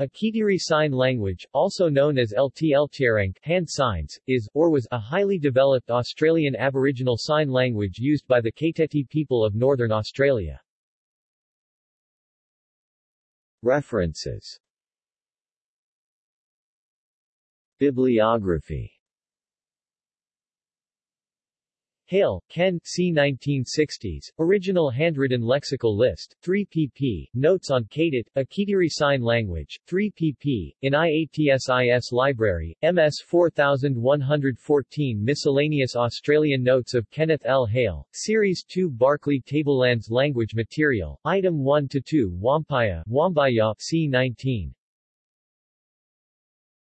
A Kaytetye Sign Language, also known as LT Ltiarank hand signs, is, or was, a highly developed Australian Aboriginal Sign Language used by the Kaytetye people of Northern Australia. References Bibliography Hale, Ken, C. 1960s, Original Handwritten Lexical List, 3 pp. Notes on Kaitit, a Kaytetye Sign Language, 3 pp. In IATSIS Library, MS 4114 Miscellaneous Australian Notes of Kenneth L. Hale, Series 2 Barkly Tablelands Language Material, Item 1-2 Wampaya, Wambaya, C. 19.